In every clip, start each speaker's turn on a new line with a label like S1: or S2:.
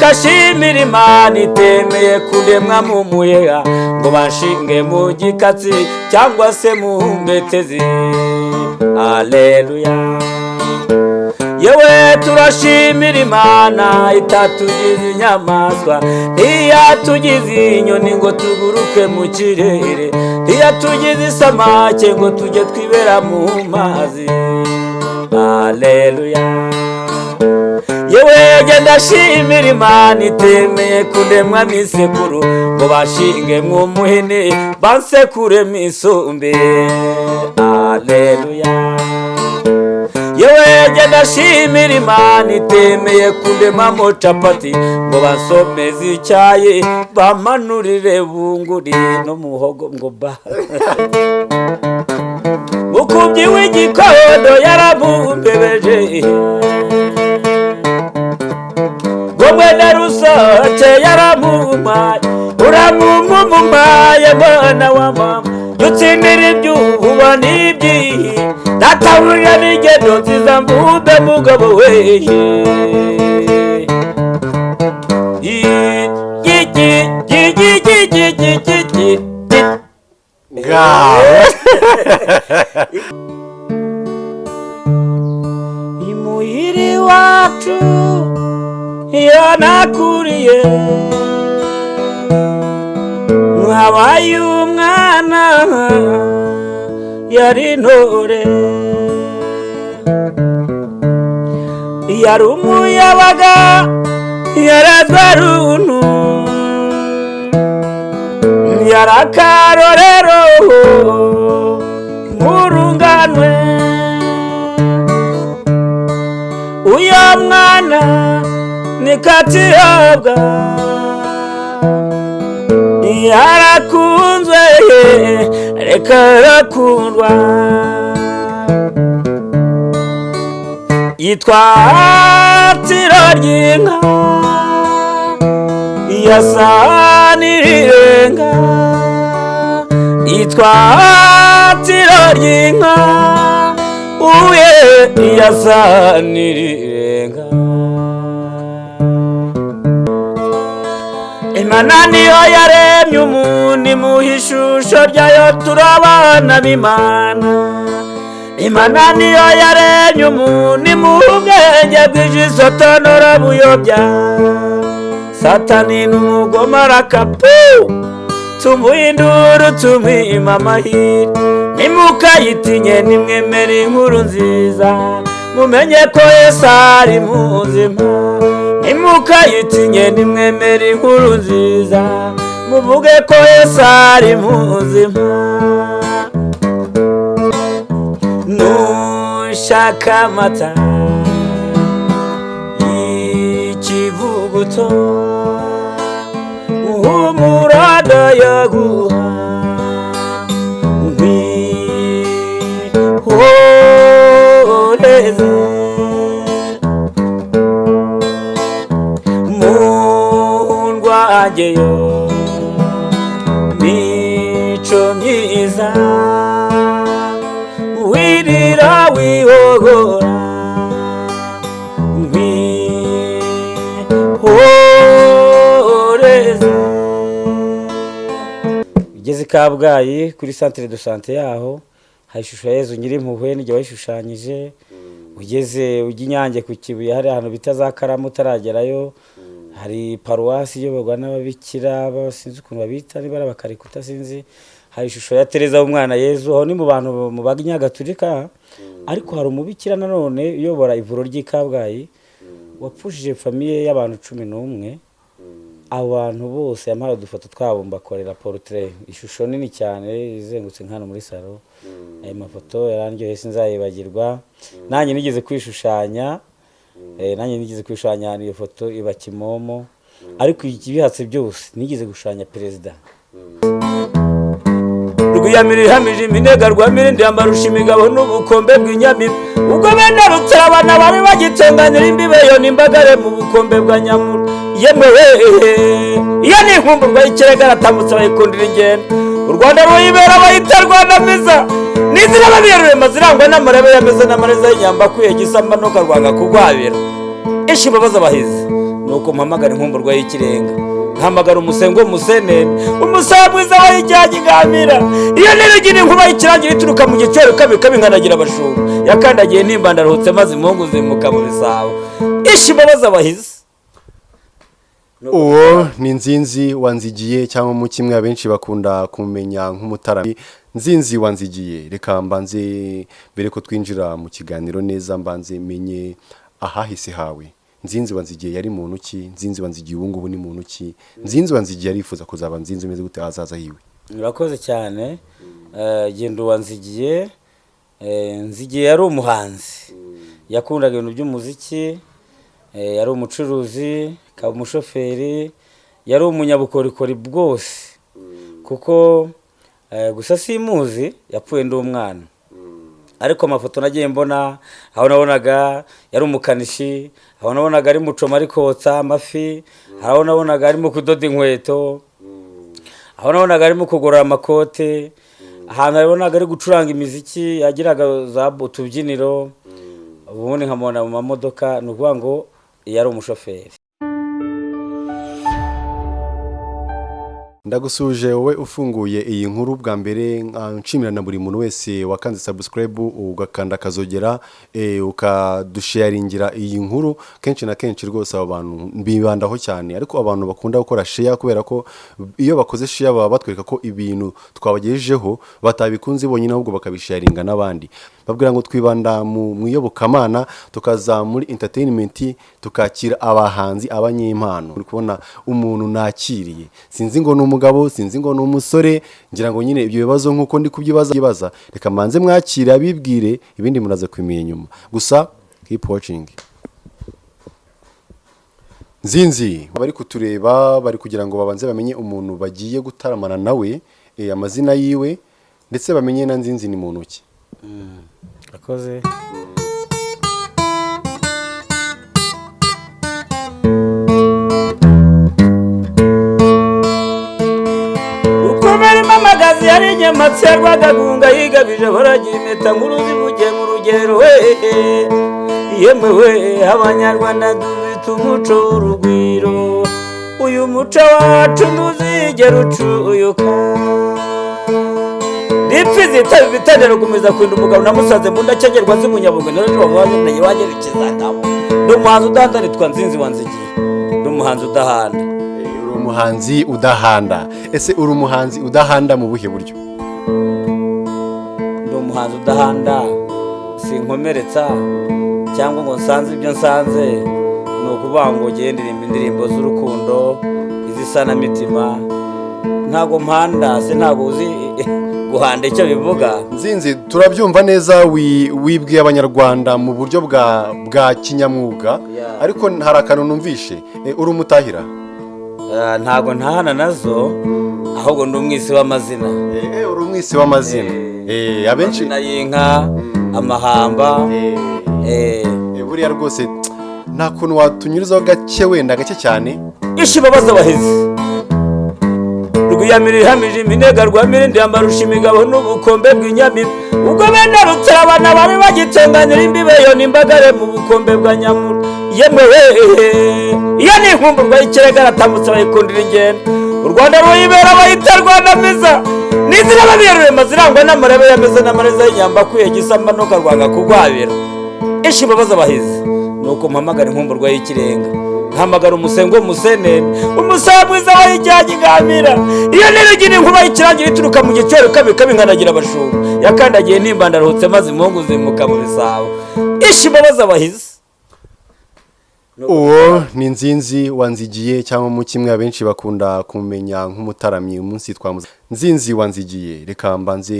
S1: reka shimira imana itemeye kundemwa mu muheha ngo banshinge mu gikatsi cyangwa se mu mbetezi. Aleluya yewe turashimira imana itatugize inyamaswa ntiyatugize inyoni ngo tuguruke mu kirere ntiyatugize isamake ngo tujye twibera mu mazi. Aleluya yewe genda shimira imana itemeye kundemwa misekuru ngo bashinge mw'umuhini bansekure misumbe aleluya yewe genda shimira imana itemeye kundemamo capati ngo basomeze icyayi bamanurire bunguri no muhogo ngo ba. Ukubyi w'igikondo yaramumbebeje gomwe na rusoke yaramumaye uramumumaye mwana wa mama dutsindira ibyuba n'ibyihi databurira n'ingendo nziza mvube mugabo weye
S2: ngaho
S1: imuhiri wacu iyo nakuriye nkabaye umwana yari intore yari umuyabaga yarazwa runtu yari akarorero murunganwe uyo mwana ni katihabwa yarakunzwe reka arakundwa yitwa tiro ry'inka. Yasa n'irirenga yitwa tiro ry'inka. Uye yasa n'irirenga imana niyo yaremye umuntu imuha ishusho ryayo turabana b'imana. Imana niyo yaremye umuntu imuha ubwenge bw'ijisho tonora buyobya. Satani n'umugome arakapu tumuhindura tumwima amahirwe nimukayitinye nimwemere inkuru nziza. Mumenye ko yesu ari muzima nimukayitinye nimwemere inkuru nziza. Muvuge ko yesu ari muzima. Nushaka amata y'ikivuguto. Humurada yaguha mundwangeyo mico myiza wirira wihogora ngwihoreze ugeze i kabgayi kuri santire do sante yaho. Hari ishusho ya yezu nyirimpuhwe n'igihe wayishushanyije ugeze ujya inyange ku kibuye hari ahantu bita za karamu utaragerayo. Hari paruwasi iyoborwa n'ababikira ba- sinzi ukuntu babita niba ari abakarikuta sinzi hari ishusho ya tereza w'umwana yezu aho ni mu bantu mu banyagatulika ariko hari umubikira nanone uyobora ivuro ry'i kabgayi wapfushije famiye y'abantu cumi n'umwe abo bantu bose yampaye udufoto twabo mbakorera porutire ishusho nini cyane izengutse nk'hano muri salo ayo mafoto yarandyoheye sinzayibagirwa. Nanjye nigeze kwishushanya nanjye nigeze kwishushanya iyo foto iba kimomo. Ariko ibihatse byose nigeze gushushanya perezida. Rwiyamira ihamije iminega rwamirindi yamarusha imigabo n'ubukombe bw'inyamibwa ubwo bene rutarabana bari bagitunganira imbibeyo n'imbagare mu bukombe bwa nyamura yemwe wehe iyo ni inkumburwa y'ikirega aratambutse bayikundira ingendo. U rwanda ruyibera bayita n'inzira babirurema zirangwa n'amarebe yameze n'amareza y'inyamba akwiye gisamba n'ukarwanga kugwabira. Ishi imbabazi abahizi? Nuko mpamagara inkumburwa y'ikirenga. Nkahamagara umusengo w'umusenene umusaya mwiza wayijyanye igamira iyo nirugina inkuba y'ikirangira ituruka mu giciro kabi kabi nkanagira abashumba. Yakandagiye nimba ndaruhutse maze impungu zimuka mu bisabo ishi imbabazi abahizi?
S2: Uwo ni nzinzi wanzigiye cyangwa mu kimwe abenshi bakunda kumenya nk'umutarami. Nzinzi wanzigiye. Reka mbanze mbere ko twinjira mu kiganiro neza mbanze menye ahahise hawe. Nzinzi wanzigiye yari muntu ki? Nzinzi wanzigiye ubu ngubu ni muntu ki? Nzinzi wanzigiye arifuza kuzaba nzinzi umeze gute ahazaza hiwe.
S1: Murakoze cyane. Eh, genda uwanzigiye Eh, nzigiye yari umuhanzi. Yakundaga ibintu by'umuziki. Eh, yari umucuruzi akaba umushoferi yari umunyabukorikori bwose kuko eh, gusa simuzi yapfuye ndi umwana. Ariko amafoto nagiye mbona aho nabonaga yari umukanishi aho nabonaga ari mucoma ari kotsa amafi aho nabonaga arimo kudoda inkweto aho nabonaga arimo kugorora amakote ahantu nabonaga ari gucuranga imiziki yagiraga za utubyiniro ubundi nkamubona mu mamodoka ni ukuvuga ngo yari umushoferi.
S2: Ndagusuje wowe ufunguye iyi nkuru bwa mbere nshimira na buri muntu wese wakanze subscribe ugakanda akazogera eh, ukadusharingira iyi nkuru. Kenshi na kenshi rwose abo bantu bibandaho cyane. Ariko abantu bakunda gukora share kubera ko iyo bakoze share baba batwereka ko ibintu twabagejejeho batabikunze bonyine ahubwo bakabisharinga n'abandi. Babwira ngo twibanda mu iyobokamana tukaza muri entertainment tukakira abahanzi abanyempano. Uri kubona umuntu nakiriye. Sinzi ngo ni umugabo sinzi ngo ni umusore ngira ngo nyine ibyo bibazo nk'uko ndi kubyibaza reka mbanze mwakire abibwire ibindi muraza kubimenya nyuma gusa keep watching. Nzinzi bari kutureba bari kugira ngo babanze bamenye umuntu bagiye gutaramana nawe eh, amazina yiwe ndetse bamenye na nzinzi ni muntu ki
S1: akoze. Ukomeremo amagazi yari inyamatsi ya rwagagunga yigabije baragira impeta nkuru zivugiye mu rugero wehe yemwe we abanyarwanda dufite umuco w'urugwiro. Uyu muco wacu ntuzigera ucuyuka ripfi zitaba ibitandaro gukomeza kurinda umugabo namusaze mu ndacengerwa z'umunyabugo niyo ejo wabaye wanyerekeza ndabo ndi umuhanzi udahanda nitwa nzinzi wanzigiye ndi umuhanzi udahanda
S2: umuhanzi udahanda. Ese uri umuhanzi udahanda mu buhe buryo?
S1: Ndi umuhanzi udahanda. Sinkomeretsa cyangwa ngo nsanze ibyo nsanze ni ukuvuga ngo ugende ndirimba indirimbo z'urukundo iz'isanamitima ntabwo mpanda se ntabwo uzi guhanda icyo bivuga?
S2: Nzinzi turabyumva neza wi- wibwiye abanyarwanda mu buryo bwa kinyamwuga. Ariko hari akantu numvishe. Eh, uri umutahira?
S1: Ah, ntabwo ntahana na zo ahubwo ndi umwisi w'amazina.
S2: Eh, uri umwisi w'amazina. Eh, abenshi
S1: amazina y'inka amahamba.
S2: Eh,
S1: eh,
S2: eh, buriya rwose nta kuntu watunyurizaho gake wenda gake cyane.
S1: Ishi babaza abahizi. Rwiyamira ihamije iminega rwa mirindi yamarusha imigabo n'ubukombe bw'inyamibwa. Ubwo bene rutarabana bari bagitenganyira imbibeyo n'imbagare mu bukombe bwa nyamura yemwe wehe iyo ni inkumburwa y'ikirega aratambutse bayikundira ingendo. U rwanda ruyibera bayita rwandamiza n'izina babiyerurema zirangwa n'amarebe yameze n'amareza y'inyamba akwiye gisamba n'ukarwanga kugwabira ishi babaza abahizi nuko mpamagara inkumburwa y'ikirenga nkahamagara umusengo w'umusenene umusaya mwiza wayijyanye igamira iyo nirugina inkuba y'ikirangira ituruka mu giciro kabi kabi nkanagira abashumba yakandagiye nimba ndaruhutse maze impungu zimuka mu bisabo ishi babaza abahizi.
S2: Uwo ni nzinzi wanzigiye cyangwa mu kimwe abenshi bakunda kumenya nk'umutaramyi umunsi twamuze nzinzi wanzigiye reka mbanze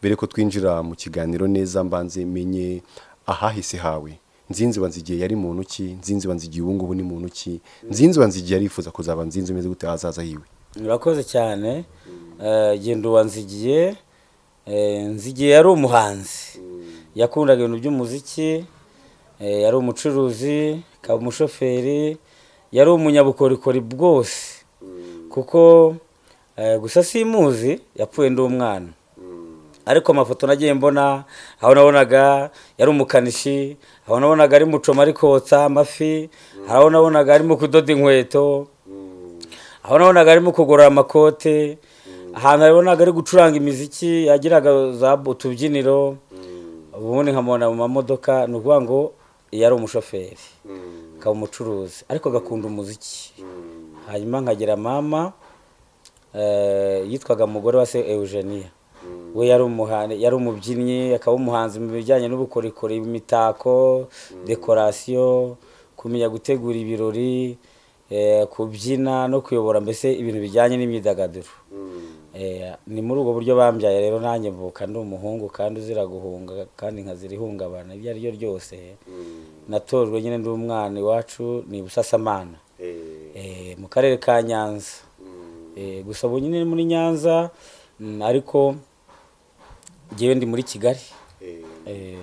S2: mbere ko twinjira mu kiganiro neza mbanze menye ahahise hawe. Nzinzi wanzigiye yari muntu ki? Nzinzi wanzigiye ubu ngubu ni muntu ki? Nzinzi wanzigiye arifuza kuzaba nzinzi umeze gute ahazaza hiwe?
S1: Murakoze cyane. Eh, genda uwanzigiye Eh, nzigiye yari umuhanzi. Yakundaga ibintu by'umuziki Eh, yari umucuruzi akaba umushoferi yari umunyabukorikori bwose. Kuko gusa simuzi yapfuye ndi umwana. Ariko amafoto nagiye mbona aho nabonaga yari umukanishi aho nabonaga ari mucoma ari kotsa amafi aho nabonaga arimo kudoda inkweto aho nabonaga arimo kugorora amakote ahantu nabonaga ari gucuranga imiziki yagiraga za utubyiniro ubundi nkamubona mu mamodoka ni ukuvuga ngo yari umushoferi akaba umucuruzi ariko agakunda umuziki. Hanyuma nkagira mama eh, yitwaga umugore wa se eugenia. We yari yari umubyinnyi akaba umuhanzi mu bijyanye n'ubukorikori imitako dekorasiyo kumenya gutegura ibirori eh, kubyina no kuyobora mbese ibintu bijyanye n'imyidagaduro. Eh, ni muri ubwo buryo bambyaye rero nanjye mvuka ndi umuhungu kandi uzira guhunga kandi nkazira ihungabana ibyo ari ryo ryose natojwe nyine ndi umwana iwacu ni busasamana. Eh, mu karere ka nyanza. Gusa ubu nyine muri nyanza mm, ariko ngewe ndi muri kigali. Eh,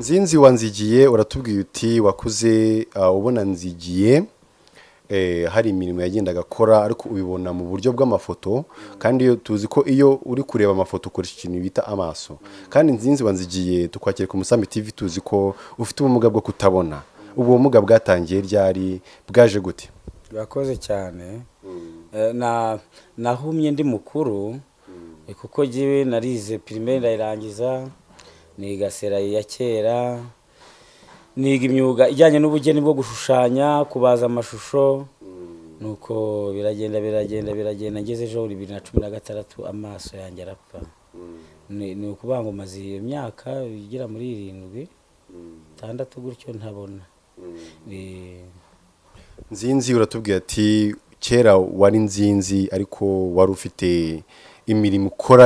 S2: nzinzi wanzigiye uratubwiye uti wakuze ah, ubona nzigiye. Eh, hari imirimo yagendaga akora ariko ubibona mu buryo bw'amafoto. Kandi iyo tuzi ko iyo uri kureba amafoto ukoresha ikintu bita amaso. Kandi nzinzi wanzigiye tukwakira ku musambi tv tuzi ko ufite ubumuga bwo kutabona. Ubwo bumuga bwatangiye ryari? Bwaje gute?
S1: Urakoze cyane. Eh, na nahumye ndi mukuru. eh, kuko jyewe narize primaire ndayirangiza niga serayi ya kera niga imyuga ijyanye n'ubugeni bwo gushushanya kubaza amashusho. Nuko biragenda biragenda biragenda. Ngeze ejo bibiri na cumi na gatandatu amaso yanjye arapfa. Ni ni ukuvuga ngo maze iyo myaka igera muri irindwi itandatu gutyo ntabona.
S2: Nzinzi uratubwira ati kera wari nzinzi ariko wari ufite imirimo ukora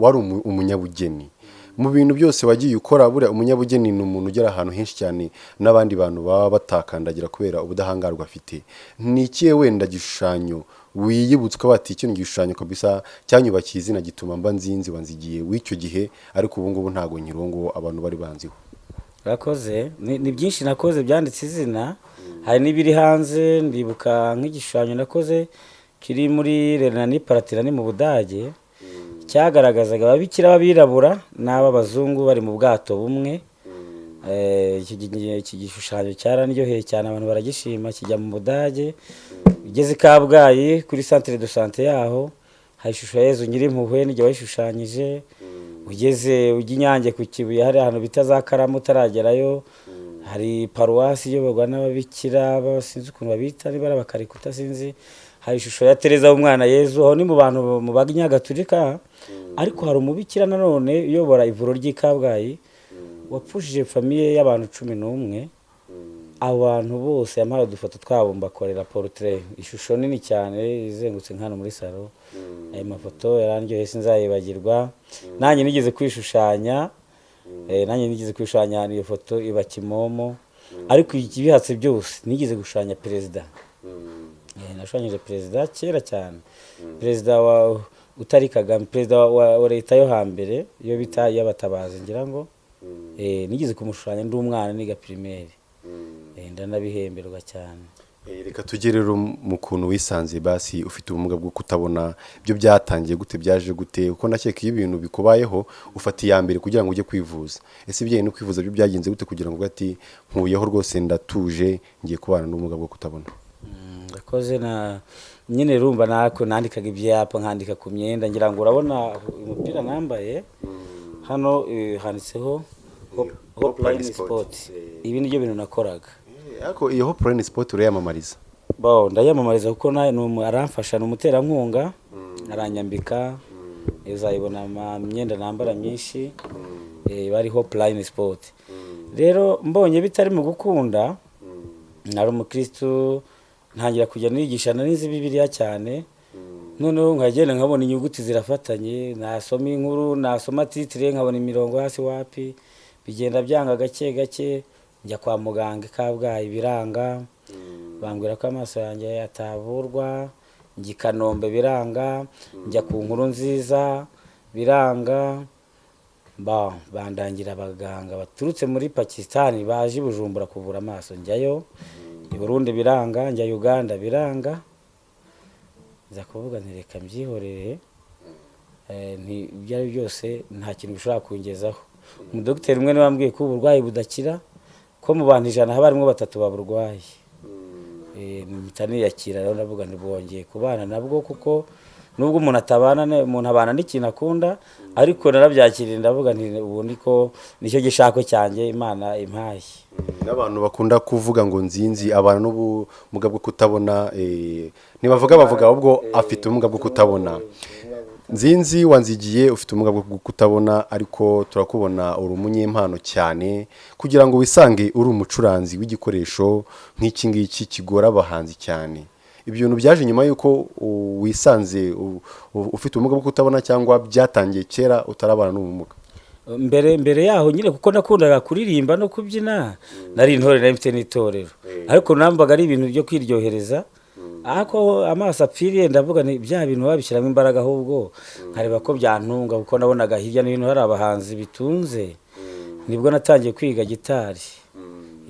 S2: wari umu- umunyabugeni. Mu bintu byose wagiye ukora buriya umunyabugeni ni umuntu ugera ahantu henshi cyane n'abandi bantu baba batakandagira kubera ubudahangarwa afite. Ni ikihe wenda gishushanyo wiyibutswa bati icyo ni igishushanyo kabisa cyanyubakiye izina gituma mba nzinzi wanzigiye w'icyo gihe ariko ubu ngubu ntabwo nyirongo abantu bari banziho.
S1: Urakoze. Ni byinshi nakoze byanditse izina. Hari n'ibiri hanze ndibuka nk'igishushanyo nakoze kiri muri renani paratirani mu budage. Cyagaragazaga ababikira b'abirabura n'ab'abazungu bari mu bwato bumwe. Eh, iki gi- iki gishushanyo cyarandyoheye cyane abantu baragishima kijya mu budage. Ugeze i kabgayi kuri centre de sante yaho hari ishusho ya yezu nyirimpuhwe nijya wayishushanyije ugeze ujya inyange ku kibuye hari ahantu bita za karamu utaragerayo. Hari paruwasi iyoborwa n'ababikira ba- sinzi ukuntu babita niba ari abakarikuta sinzi hari ishusho ya tereza w'umwana yezu aho ni mu bantu mu banyagatulika ariko hari umubikira nanone uyobora ivuro ry'i kabgayi wapfushije famiye y'abantu cumi n'umwe. Abantu bose yampaye udufoto twabo mbakorera portrait. Ishusho nini cyane izengutse nk'hano muri salo ayo mafoto yarandyoheye sinzayibagirwa. Nanjye nigeze kwishushanya. Eh, nanjye nigeze kwishushanya ahantu iyo foto iba kimomo. Ariko ibihatse byose nigeze gushushanya perezida. Nashushanyije perezida kera cyane. Perezida wa utari kagame perezida wa, leta yo hambere iyo bita iy'abatabazi ngira ngo eh, nigeze kumushushanya ndi umwana niga primaire. Eh, ndanabihemberwa cyane.
S2: Eh, reka tujye rero mu kuntu wisanze basi ufite ubumuga bwo kutabona ibyo byatangiye gute byaje gute kuko nakeka iyo ibintu bikubayeho ufata iya mbere kugira ngo ujye kwivuza. Ese ibijyanye no kwivuza byo byagenze gute kugira ngo ati nkuyeho rwose ndatuje ngiye kubana n'ubumuga bwo kutabona?
S1: Ndakoze na nyine rumva nako nandikaga ibyapa nkandika ku myenda ngira ngo urabona umupira nambaye hano eh, handitseho Hop- Hopline Sport. Ibi ni byo bintu nakoraga.
S2: Eh, ariko iyo hopulayini sipoti urayamamariza?
S1: Ndayamamariza kuko aramfasha ni umuterankunga. Aranyambika uzayibona ama- imyenda nambara myinshi. Eh, bari Hopline Sport. Rero mbonye bitari mu gukunda. Nari umukristu ntangira kujya nigisha nari nzi bibiliya cyane. Noneho nkagenda nkabona inyuguti zirafatanye nasoma inkuru nasoma titire nkabona imirongo hasi wapi bigenda byanga gake gake njya kwa muganga kabgayi biranga. Bambwira ko amaso yanjye atavurwa njya i kanombe biranga njya ku nkuru nziza biranga. Ba bandangira abaganga baturutse muri pakisitani baje i bujumbura kuvura amaso njyayo. I burundi biranga njya uganda biranga. Nza kuvuga nti reka mbyihorere. Eh, ibyo ari byo byose nta kintu bishobora kungezaho. Umudogiteri umwe ni we wambwiye ko uburwayi budakira ko mu bantu ijana haba harimo batatu baburwaye. Eh, mpita niyakira rero ndavuga ntibwongeye kubana nabwo kuko nubwo umuntu atabana umuntu abana n'ikintu akunda ariko narabyakiriye ndavuga nti ko ni cyo gishako cyanjye imana impaye.
S2: N'abantu bakunda kuvuga ngo nzinzi abana n'ubumuga bwo kutabona eh, ntibavuga bavuga ahubwo afite ubumuga bwo kutabona. Nzinzi wanzigiye ufite ubumuga bwo kutabona ariko turakubona uri umunyempano cyane kugira ngo wisange uri umucuranzi w'igikoresho nk'iki ngiki kigora abahanzi cyane. Ibyo bintu byaje nyuma y'uko wisanze ufite ubumuga bwo kutabona cyangwa byatangiye kera utarabana n'ubumuga
S1: mbere mbere yaho nyine kuko nakundaga kuririmba no kubyina nari intore nari mfite n'itorero. Ariko nambaga ari ibintu byo kwiryohereza. Ariko amaso apfiriye ndavuga nti bya bintu babishyiramo imbaraga ahubwo nkareba ko byantunga kuko nabonaga hirya no hino hari abahanzi bitunze. Nibwo natangiye kwiga gitari.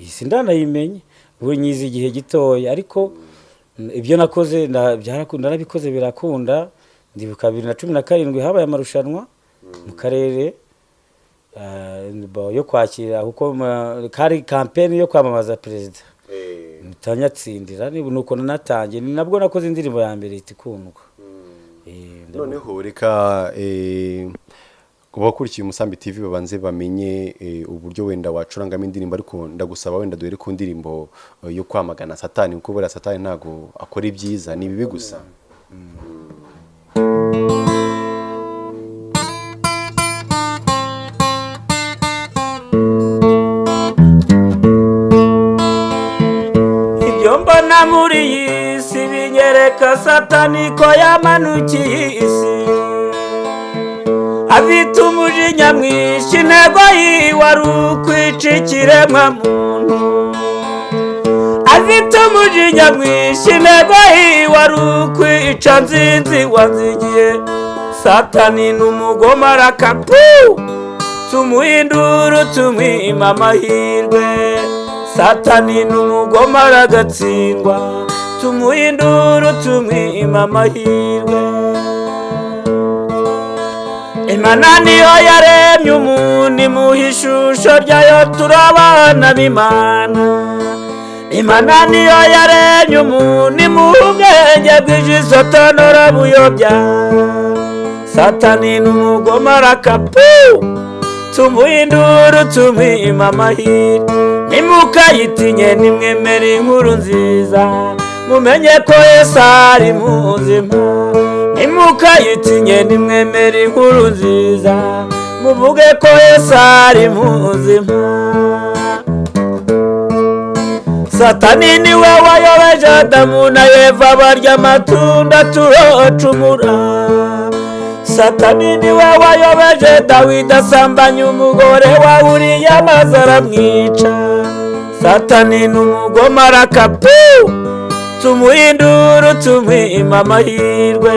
S1: Iyi si ndanayimenye ubu nyizi igihe gitoya. Ariko ibyo nakoze narabikoze birakunda. Ndibuka bibiri na cumi na karindwi habaye amarushanwa mu karere ah, bo- yo kwakira kuko kari kampeni yo kwamamaza perezida. Mutanyatsindira ni nuko nanatangiye ni nabwo nakoze indirimbo ya mbere ihita ikundwa Eh,
S2: noneho reka eh, abakurikiye umusambi tv babanze bamenye eh, uburyo wenda wacurangamo indirimbo ariko ndagusaba wenda duhere ku ndirimbo eh, yo kwamagana satani kuko buriya satani ntabwo akora ibyiza. Ni bibi gusa.
S1: Ibyo mbona muri iyi si binyereka satani ko yamanukiye isi afite umujinya mwinshi intego yiwe ari ukwica ikiremwa muntu afite umujinya mwinshi intego yiwe ari ukwica nzinzi wanzigiye. Satani ni umugome arakapu tumuhindura tumwima amahirwe. Satani ni umugome aragatsindwa. Tumuhindura tumwima amahirwe. Imana niyo yaremye umuntu imuha ishusho ryayo turabana b'imana. Imana niyo yaremye umuntu imuha ubwenge bw'ijisho tonora buyobya. Satani ni umugome arakapu tumuhindura tumwima amahirwe. Nimukayitinye nimwemere inkuru nziza. Mumenye ko yesu ari muzima nimukayitinye nimwemere inkuru nziza. Muvuge ko yesu ari muzima. Satani ni we wayobeje adamu na eva barya amatunda turocumura satani ni we wayobeje dawidi asambanya umugore wa uriya maze aramwica satani ni umugome arakapu tumuhindura tumwima amahirwe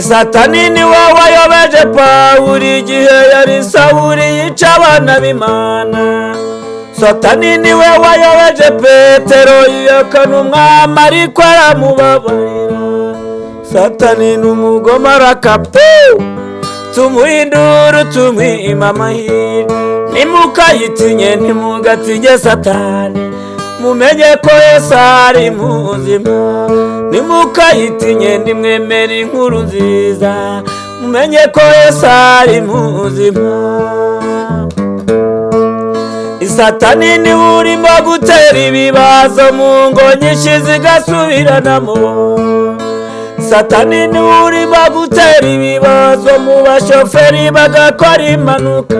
S1: satani ni we wayobeje pawuri igihe yari sawuri yica abana b'imana. Satani ni we wayobeje petero yiyakana umwami ariko aramubabarira. Satani ni umugome arakapu tumuhindura tumwima amahirwe nimukayitinye ntimugatinye satani. Mumenye ko yesu ari muzima nimukayitinye nimwemere inkuru nziza. Mumenye ko yesu ari muzima. Satani ni we urimo gutera ibibazo mu ngo nyinshi zigasubiranamo satani ni we urimo gutera ibibazo mu bashoferi bagakora impanuka.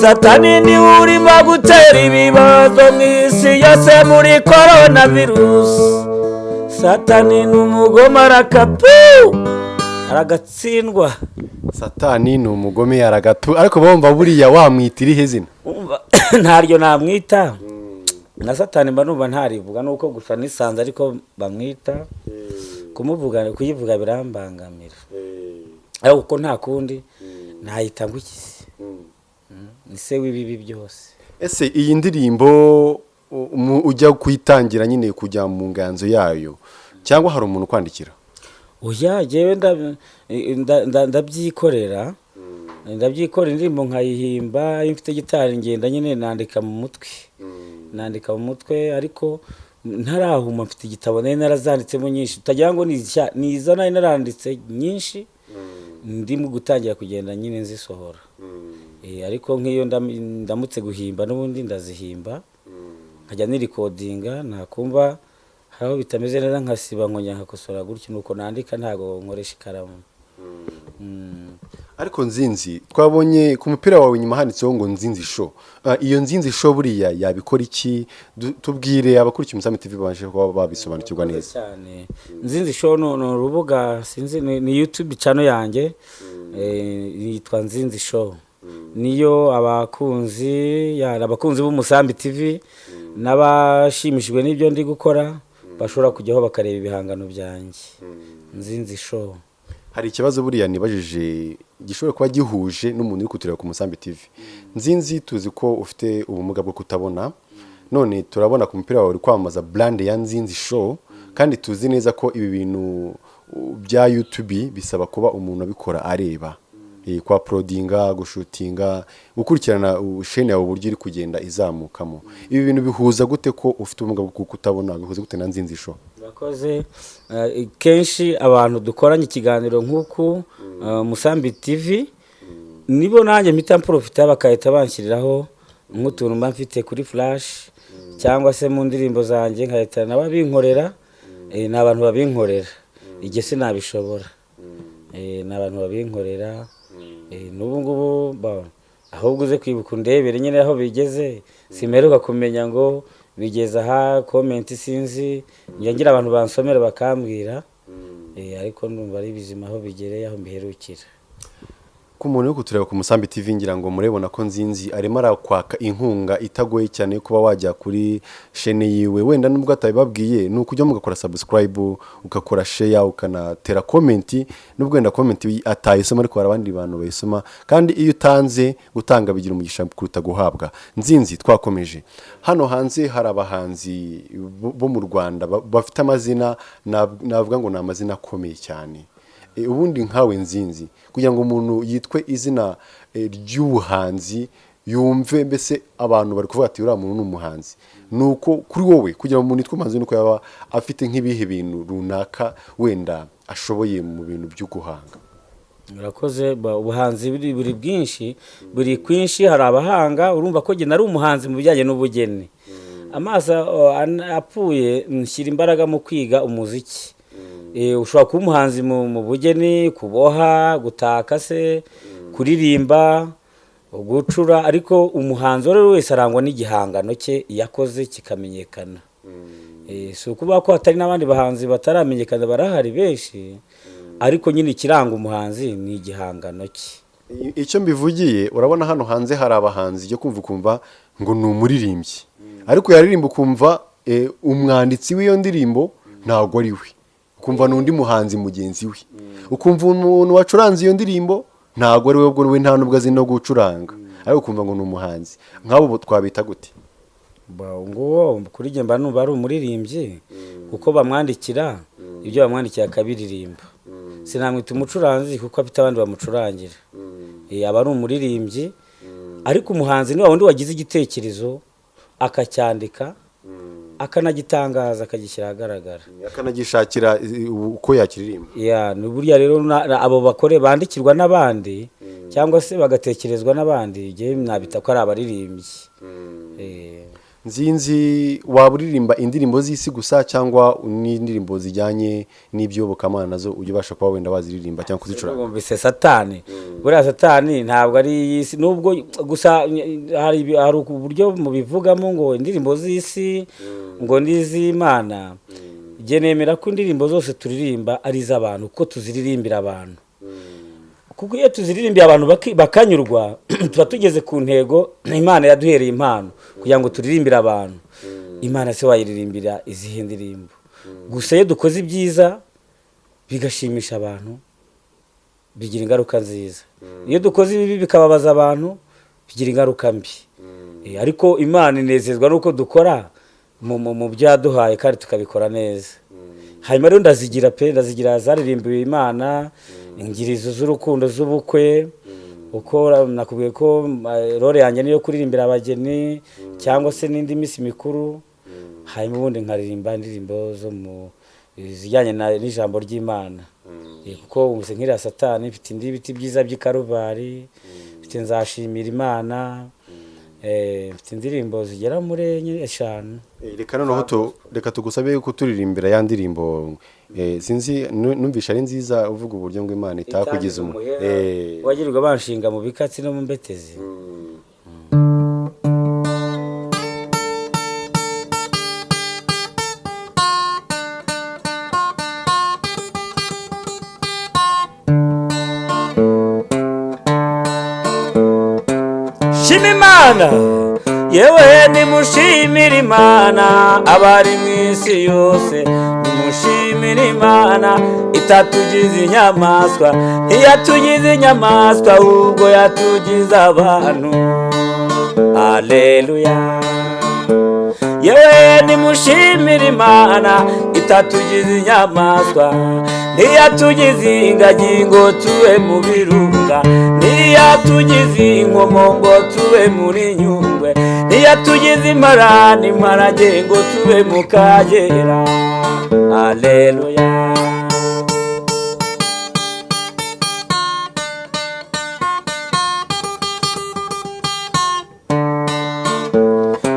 S1: Satani ni we urimo gutera ibibazo mu isi yose muri korona virusi satani ni umugome arakapu aragatsindwa.
S2: Satani ni umugome yaragatu ariko bumva buriya wamwita irihe zina?
S1: Ntaryo namwita. Na satani mba numva ntarivuga nuko gusa nisanze ariko bamwita. Kumuvuga kuyivuga birambangamira. Ariko kuko nta kundi ntayita ngo iki? Ni se w'ibibi byose.
S2: Ese iyi ndirimbo ujya kuyitangira nyine kujya mu nganzo yayo cyangwa hari umuntu ukwandikira?
S1: Oya jyewe nda- nda- nda- ndabyikorera. Ndabyikorera indirimbo nkayihimba iyo mfite gitari ngenda nyine nandika mu mutwe. Nandika mu mutwe ariko ntarahuma mfite igitabo nari narazanditsemo nyinshi. Utagira ngo ni izo nari naranditse nyinshi. Ndimo gutangira kugenda nyine nzisohora. Ariko nk'iyo ndam- ndamutse guhimba n'ubundi ndazihimba nkajya nirikodinga nakumva hari aho bitameze neza nkasiba nkongera nkakosora gutyo nuko nandika ntabwo nkoresha ikaramu. Mm.
S2: ariko nzinzi twabonye ku mupira wawe inyuma handitseho ngo nzinzi show. Ah, iyo nzinzi show buriya yabikora iki? Tubwire abakurikiye umusambi tv babashe kuba babisobanukirwa neza.
S1: nzinzi show ni urubuga sinzi ni youtube channel yanjye. Eh, yitwa nzinzi show. Niyo abakunzi ya abakunzi b'umusambi tv n'abashimishijwe n'ibyo ndi gukora bashobora kujyaho bakareba ibihangano byanjye. Nzinzi show.
S2: Hari ikibazo buriya nibajije gishobora kuba gihuje n'umuntu uri kutureba ku musambi tv nzinzi tuzi ko ufite ubumuga bwo kutabona none turabona ku mupira wawe uri kwamamaza brand ya nzinzi show kandi tuzi neza ko ibi bintu bya youtube bisaba kuba umuntu abikora areba. Kwa prodinga gushutinga gukurikirana shene yawe uburyo iri kugenda izamukamo. Ibi bintu bihuza gute ko ufite ubumuga bwo kutabona bihuza gute na nzinzi show
S1: Murakoze. Eh, kenshi abantu dukoranye ikiganiro nk'uku eh, musambi tv nibo nanjye mpita mporofita bagahita banshyiriraho nk'utuntu mba mfite kuri flash cyangwa se mu ndirimbo zanjye nkahita nabo binkorera eh, ni abantu babinkorera. Igihe sinabishobora ni abantu babinkorera. N'ubu ngubu ba- ahubwo uze kwibuka undebere nyine aho bigeze. Simeruka kumenya ngo bigeze aha komenti sinzi. Njya ngira abantu bansomera bakambwira. Eh, ariko ndumva ari bizima aho bigereye aho mbiherukira.
S2: Ku muntu uri kutureba ku musambi tv ngira ngo murebona ko nzinzi arimo arakwaka inkunga itagoye cyane yo kuba wajya kuri shene yiwe. Wenda nubwo atabibabwiye ni ukujya mugakora subscribe ugakora share ukanatera komenti nubwo wenda komenti atayisoma ariko hari abandi bantu bayisoma. Kandi iyo utanze gutanga bigira umugisha kuruta guhabwa. Nzinzi twakomeje. Hano hanze hari abahanzi bo- mu rwanda ba- bafite amazina nav- navuga ngo ni amazina akomeye cyane. Ubundi nkawe nzinzi. Kugira ngo umuntu yitwe izina e, ry'ubuhanzi yumve mbese abantu bari kuvuga ati uriya muntu ni umuhanzi. Ni uko kuri wowe kugira ngo umuntu yitwe umuhanzi ni uko yaba afite nk'ibihe bintu runaka wenda ashoboye mu bintu byo guhanga
S1: murakoze ubuhanzi buri bwinshi buri kwinshi hari abahanga urumva ko nari umuhanzi mu bijyanye n'ubugeni. Amaso apfuye nshyira imbaraga mu kwiga umuziki. Eh, ushobora kuba umuhanzi mu bugeni kuboha gutaka se kuririmba gucura ariko umuhanzi uwo ari we wese arangwa n'igihangano cye yakoze kikamenyekana. Eh, si ukuvuga ko hatari n'abandi bahanzi bataramenyekana barahari benshi ariko nyine ikiranga umuhanzi ni igihangano cye.
S2: Icyo mbivugiye urabona hano hanze hari abahanzi jya kumva ukumva ngo ni umuririmbyi. Ariko yaririmba ukumva e, umwanditsi w'iyo ndirimbo ntabwo ari we. Ukumva ni undi muhanzi mugenzi we. Ukumva umuntu wacuranze iyo ndirimbo ntabwo ari we ubwo we nta nubwo azi no gucuranga. Ariko ukumva ngo ni umuhanzi. Nk'abo bo twabita gute?
S1: Kuri njye mba numva ari umuririmbyi kuko bamwandikira ibyo bamwandikira akabiririmba. Sinamwita umucuranzi kuko afite abandi bamucurangira. Aba ari umuririmbyi ariko umuhanzi ni wa wundi wagize igitekerezo akacyandika akanagitangaza akagishyira ahagaragara.
S2: Akanagishakira uko yakiririmba.
S1: Ya ni burya rero abo bakore bandikirwa n'abandi cyangwa se bagatekerezwa n'abandi njyewe nabita ko ari abaririmbyi. Eh,
S2: nzinzi waba uririmba indirimbo z'isi gusa cyangwa n'indirimbo zijyanye n'iby'iyobokamana na zo ujya ubasha kuba wenda waziririmba cyangwa kuzicuranga?
S1: Bumvise satani. Buriya satani ntabwo ari iy'isi nubwo gusa hari uburyo mubivugamo ngo indirimbo z'isi ngo n'iz'imana. Nemera ko indirimbo zose turirimba ari iz'abantu kuko tuziririmbira abantu. Kuko iyo tuziririmbiye abantu bakanyurwa tuba tugeze ku ntego imana yaduhereye impano kugira ngo turirimbire abantu. Imana se wayiririmbira izihe ndirimbo? Gusa iyo dukoze ibyiza bigashimisha abantu bigira ingaruka nziza. Iyo dukoze ibibi bikababaza abantu bigira ingaruka mbi. Eh, ariko imana inezezwa n'uko dukora mu mu- mu byo yaduhaye kandi tukabikora neza. Hanyuma rero ndazigira pe ndazigira zaririmbiwe imana ingirizo z'urukundo z'ubukwe uko nakubwiye ko role yanjye niyo kuririmbira abageni cyangwa se n'indi minsi mikuru. Hanyuma ubundi nkaririmba indirimbo zo mu zijyanye na- n'ijambo ry'imana. Kuko nk'iriya satani mfite indi biti byiza by'i karuvari mfite nzashimira imana mfite indirimbo zigera muri enye eshanu.
S2: Eh, reka noneho reka tugusabe kuturirimbira ya ndirimbo. Eh, sinzi nu- numvisha ari nziza uvuga uburyo ngo imana itakugize umu Eh,
S1: wagirirwa banshinga mu bikatsi no mu mbetezi. Imana abari mu isi yose. Nimushimire imana itatugize inyamaswa. Ntiyatugize inyamaswa ahubwo yatugize abantu. Aleluya yewe nimushimire imana itatugize inyamaswa. Ntiyatugize ingagi ngo tube mu birunga. Ntiyatugize inkomo ngo tube muri nyungwe. Ntiyatugize imparani imparage ngo tube mu kagera. Aleluya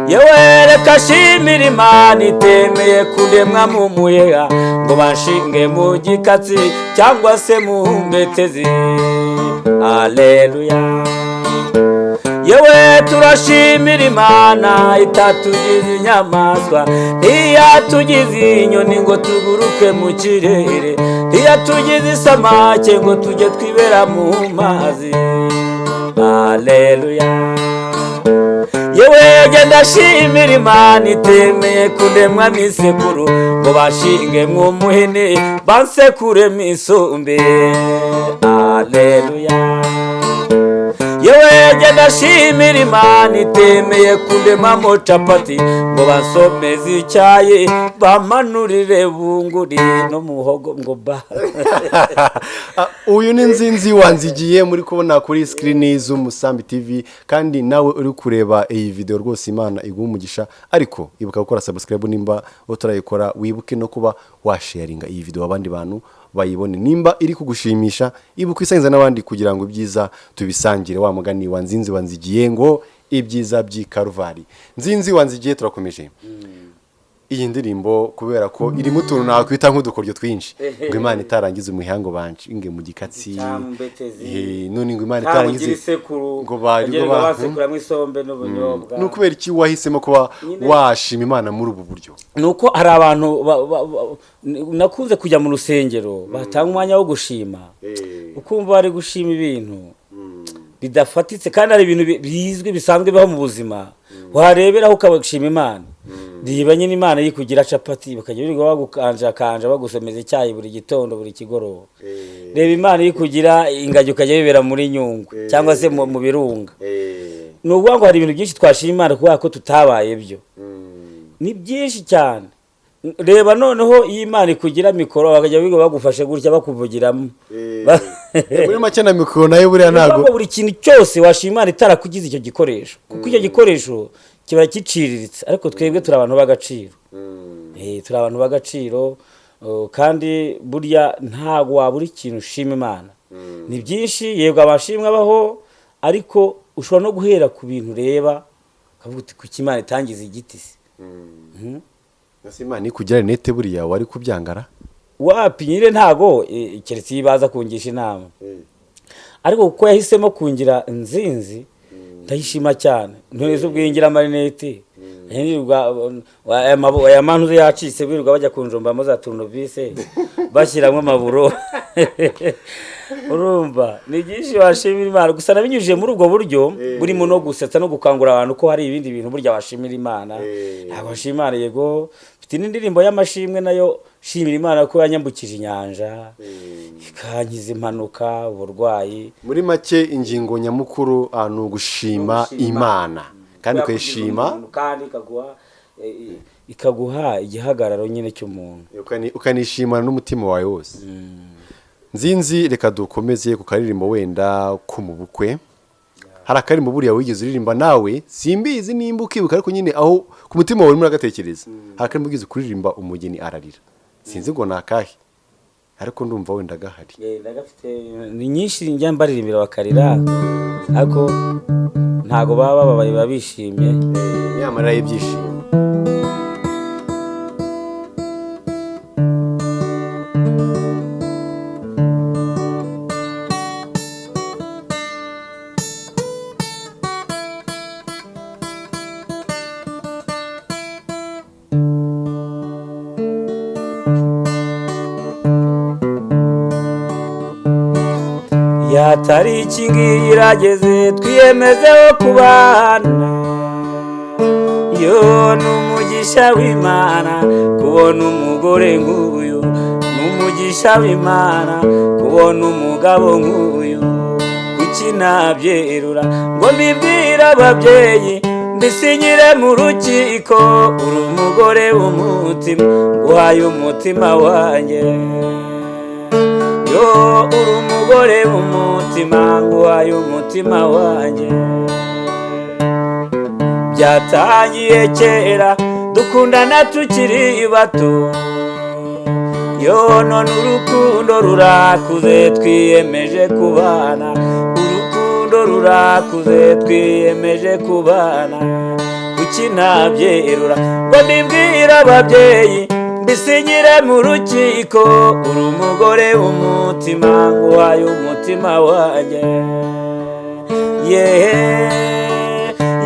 S1: yewe reka shimira imana itemeye kuremwa mu muheha ngo banshinge mu gikatsi cyangwa se mu mbetezi aleluya yewe turashimira imana itatugize inyamaswa. Ntiyatugize inyoni ngo tuguruke mu kirere. Ntiyatugize isamake ngo tujye twibera mu mazi. Aleluya yewe genda shimira imana itemeye kundemwa misekuru ngo bashinge mw'umuhini bansekure misumbe aleluya yewe genda shimira imana itemeye kundemamo capati ngo bansomeze icyayi bamanurire bunguri no muhogo ngo ba.
S2: Uyu ni nzinzi wanzigiye muri kubona kuri sikirini z'umusambi tv kandi nawe uri kureba iyi video rwose imana iguha umugisha ariko ibuka gukora subscribe nimba utarayikora wibuke no kuba washaringa iyi video abandi bantu bayibone. Nimba iri kugushimisha ibuka isangiza n'abandi kugira ngo ibyiza tubisangire. Wa mugani wa nzinzi wanzigiye ngo ibyiza by'i karuvari. Nzinzi wanzigiye turakomeje. Iyi ndirimbo kubera ko irimo utuntu nakwita nk'udukoryo twinshi. Ngo imana itarangiza umuhango banshinge mu gikatsi. None ngo imana itarangiza ngo bari
S1: basekuramo isombe n'ubunyobwa
S2: ni ukubera iki wahisemo kuba washima imana muri ubu buryo?
S1: Ni uko hari abantu ba- ba- ba- nakunze kujya mu rusengero batanga umwanya wo gushima. Ukumva bari gushima ibintu. Bidafatitse kandi hari ibintu bi- bizwi bisanzwe bibaho mu buzima. Wareberaho ukabashima imana. Riba nyine imana yikugira capati bakajya birirwa bagukanjakanja bagusomeza icyayi buri gitondo buri kigoroba. Reba imana yikugira ingagi ukajya bibera muri nyungwe cyangwa se mu birunga. Ni ukuvuga ngo hari ibintu byinshi twashima imana kubera ko tutabaye byo. Ni byinshi cyane. Reba noneho iyo imana ikugira mikoro bakajya biga bagufashe gutya bakuvugiramo. Ba-
S2: muri make na mikoro na
S1: yo buriya
S2: ntabwo
S1: buri kintu cyose washima imana itarakugize icyo gikoresho. Kuko icyo gikoresho kiba giciriritse ariko twebwe turi abantu b'agaciro. Eh, turi abantu b'agaciro kandi burya ntabwo wabura ikintu ushima imana. Ni byinshi yego amashimwe abaho ariko ushobora no guhera ku bintu ureba ukavuga uti kuki imana itangiza igiti se?
S2: Ese imana ikugira rinete buriya wari kubyangara?
S1: Wapi? Nyine ntago eh, keretse iyo baza kungisha inama. Ariko kuko yahisemo kungira nzinzi ndayishima cyane ntuzi ubwingira amarinete aya mantu yacitse birirwa bajya kunjombamo za turunovise bashyiramo amaburo. Urumva? Ni byinshi washimira imana. Gusa nabinyujije muri ubwo buryo burimo no gusetsa no gukangurira abantu ko hari ibindi bintu burya washimira imana. Ntabwo washima imana yego. Mfite n'indirimbo y'amashimwe na yo shimira imana ko yanyambukije inyanja ikankiza impanuka uburwayi.
S2: Muri make ingingo nyamukuru ah, ni ugushima imana. Kandi ukayishima.
S1: kandi ikaguha eh, ikaguha igihagararo nyine cy'umuntu.
S2: Ukani- ukanishimana n'umutima wawe wose. Nzinzi reka dukomeze ku karirimbo wenda ko mu bukwe. Hari akaririmbo buriya wigeze uririmba nawe? Simbizi nimba ukibuka ariko nyine aho ku mutima wawe urimo uragatekereza hari wigeze kuririmba umugeni ararira. Sinzi ngo ni akahe ariko ndumva wenda gahari.
S1: Ni nyinshi njya mbaririmbira bakarira ariko ntabwo baba bababaye baba bishimye
S2: yamarira y'ibyishimo
S1: tariki ngiyi irageze twiyemezeho kubana. Yo ni umugisha w'imana kubona umugore nk'uyu. Ni umugisha w'imana kubona umugabo nk'uyu. Kuki nabyerura ngo mbibwire ababyeyi mbisinyire mu rukiko. Uri umugore w'umutima uhaye umutima wanjye. Uri umugore w'umutima nguhaye umutima wanjye. Byatangiye kera dukundana tukiri bato. Yo none urukundo rurakuze twiyemeje kubana. Urukundo rurakuze twiyemeje kubana. Kuki nabyerura ngo mbibwire ababyeyi mbisinyire mu rukiko uri umugore w'umutima nguhaye umutima wanjye. Yehe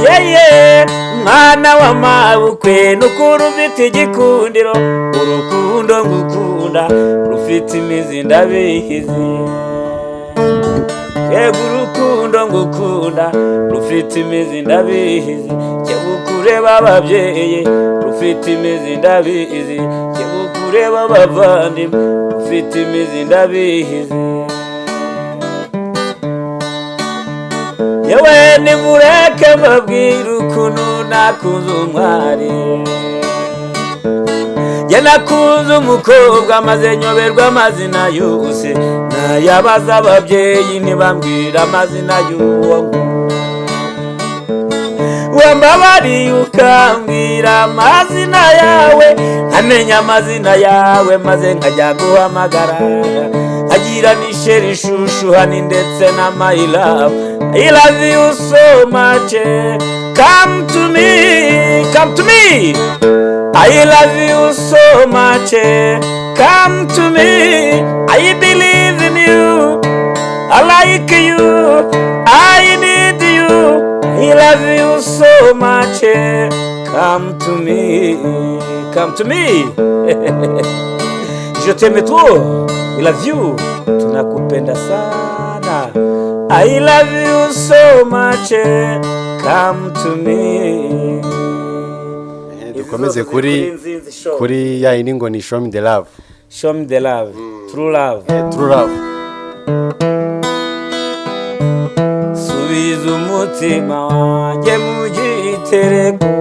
S1: yeye mwana w'amabukwe n'ukuri ufite igikundiro. Urukundo ngukunda rufite imizi ndabihizi yego urukundo ngukunda rufite imizi ndabihizi jyewe ukureba ababyeyi rufite imizi ndabihizi jyewe ukureba abavandimwe rufite imizi ndabihizi yewe nimureke mbabwire ukuntu nakunze umwari. Njye nakunze umukobwa maze nyoberwa amazina yose. Nayabaza ababyeyi ntibambwira amazina y'uwo wambabariye ukambwira amazina yawe amenya amazina yawe maze nkajya guhamagara. Agira n'isheri ishushuhani ndetse na love. I love you so much come to me come to me. I love you so much come to me. I believe in you. I like you. I need you I love you so much come to me come to me je t'aime trop. I love you. Tunakupenda sana. I love you so much. Come to me
S2: dukomeze kuri kuri ya iningo ni show me the love.
S1: Show me the love. True love.
S2: True love
S1: subiza umutima wanjye mu gitereko.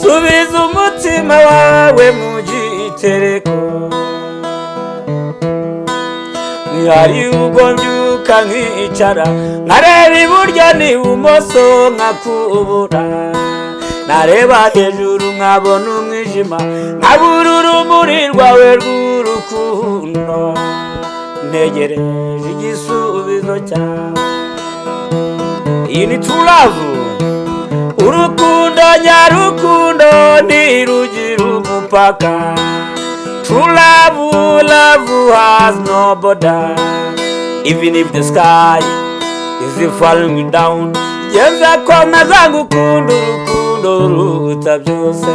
S1: Subiza umutima wawe mu gitereko. Hari ubwo mbyuka nkicara nkareba iburyo n'ibumoso nkakubura. Nareba hejuru nkabona umwijima nkabura urumuri rwawe rw'urukundo. Ntegereje igisubizo iyi ni true love urukundo nyarukundo ntirugira umupaka true love love has no border. Even if the sky is falling down. Geza komeza ngukunda urukundo ruruta byose.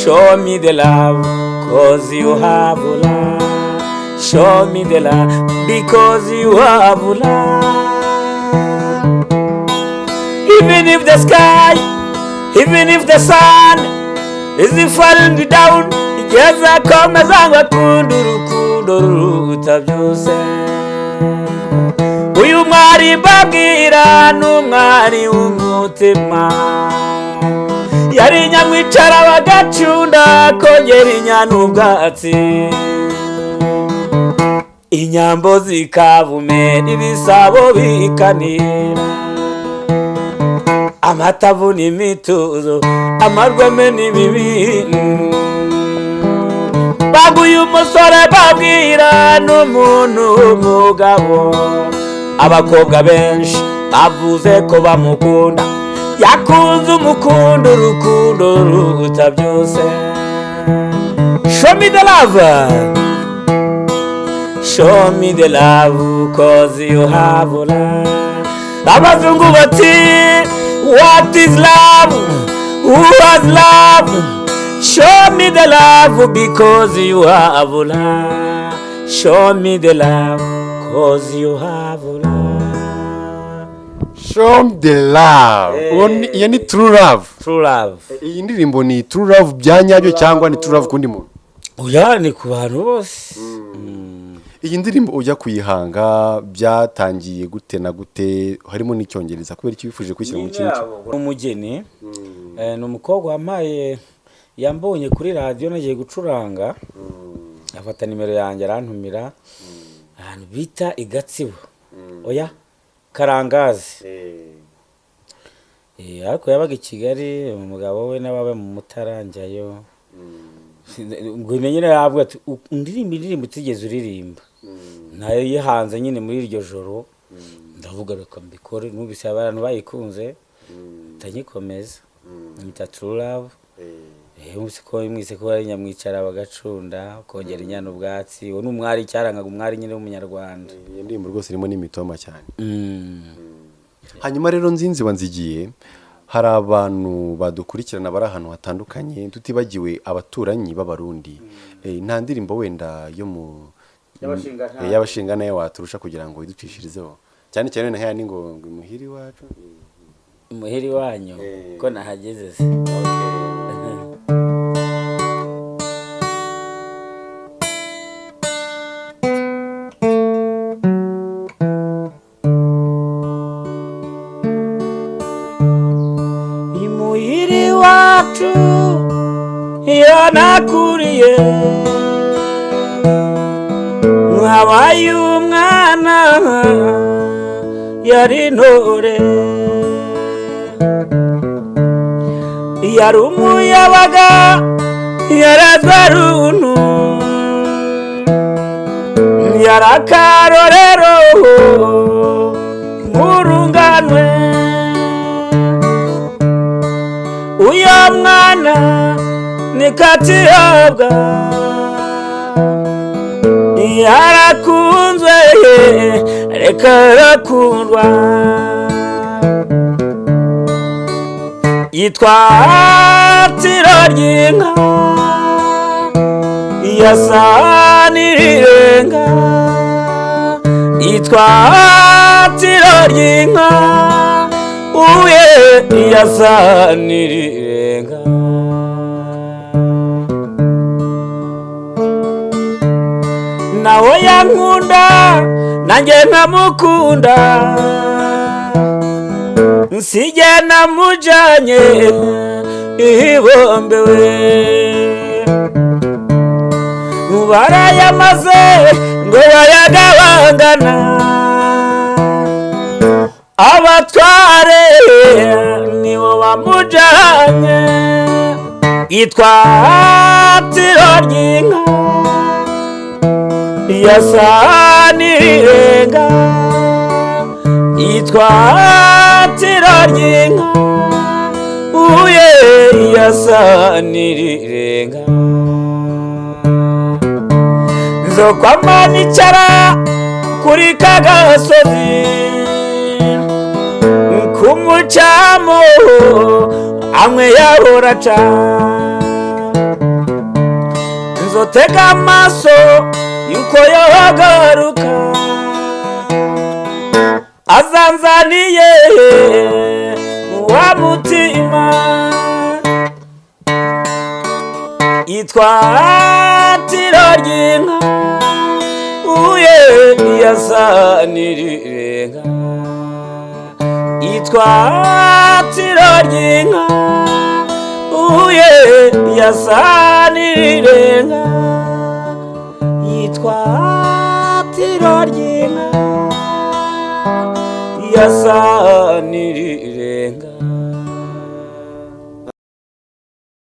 S1: Show me the love cause you have love show me the love because you have love even if the sky even if the sun is falling down igeza komeza ngakunda urukundo ruruta byose. Uyu mwari mbabwira ni umwari w'umutima. Yari nyamwicara bagacunda kongera inyana ubwatsi inyambo zikavumera ibisabo bikanira amatavu n'imituzo amarweme n'ibibindi. Baguye umusore babwira n'umuntu w'umugabo. Abakobwa benshi bavuze ko bamukunda. Yakunze umukundo urukundo ruruta byose. Show me the love. Show me the love cause you have love abazungu bati what is love? Who has love? Show me the love because you have love show me the love cause you have love
S2: show the love.
S1: Eh.
S2: Uwo ni- iyo ni true love.
S1: True love.
S2: Iyi ndirimbo ni true love bya nyabyo cyangwa ni true love kundi muntu?
S1: Oya ni ku bantu bose.
S2: Iyi ndirimbo ujya kuyihanga byatangiye gute na gute? Harimo n'icyongereza kubera icyo wifuje kwishyira mu kintu
S1: ni umugeni eh, ni umukobwa wampaye yambonye kuri radiyo nagiye gucuranga. Afata nimero yanjye arantumira. Ahantu bita i gatsibo. Oya karangazi. Eh, ariko yabaga i kigali umugabo we n'ababa mu mutara njyayo ubwo nyine yavuga ati "U- undirimba indirimbo utigeze uririmba. Na yo yihanze nyine muri iryo joro. Ndavuga reka mbikore numvise abantu bayikunze. Ndanyikomeza nyita true love. Eh, mwese ko mwise ko ari nyamwicara bagacunda kongera inyana ubwatsi. Uwo ni umwari cyarangaga umwari nyine w'umunyarwanda.
S2: Iyo ndirimbo rwose irimo n'imitoma cyane.
S1: Mm.
S2: hanyuma rero nzinzi wanzigiye hari abantu badukurikirana bari ahantu hatandukanye tutibagiwe abaturanyi b'abarundi. Eh, nta ndirimbo wenda yo mu. Eh, y'abashinga na yo waturusha kugira ngo iducishirizeho cyane cyane na haya ni ngo ngo imuhiri wacu?
S1: Imuhira iwanyu
S2: Eh.
S1: ko nahageze se. Imuhira iwacu iyo nakuriye. Nkabaye umwana yari intore yari umuyabaga yarazwa runtu yari akarorero murunganwe uyo mwana ni katihabwa yarakunzwe reka arakundwa yitwa tiro ry'inka yasa n'irirenga yitwa tiro ry'inka uye yasa n'irirenga nawe yankunda nanjye nkamukunda nsijye namujanye ihibombewe. Barayamaze ngo bayagabangana abatware nibo bamujanye. Yitwa tiro ry'inka yasa n'irirenga yitwa tiro ry'inka uye yasa n'irirenga nzokwama nicara kuri ka gasozi. Kumucamo amwe yahora aca. Nzotega amaso yuko yohagaruka azanzaniye wa mutima yitwa tiro ry'inka. Uye yasa n'irirenga nirirenga yitwa tiro ry'inka. Uye yasa nirirenga yitwa tiro ry'inka yasa nirirenga